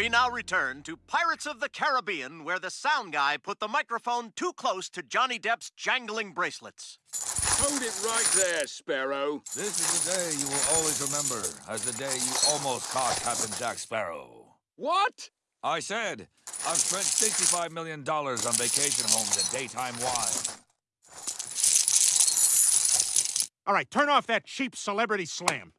We now return to Pirates of the Caribbean, where the sound guy put the microphone too close to Johnny Depp's jangling bracelets. Hold it right there, Sparrow. This is the day you will always remember as the day you almost caught Captain Jack Sparrow. What? I said, I've spent $65 million on vacation homes and daytime wine. All right, turn off that cheap celebrity slam.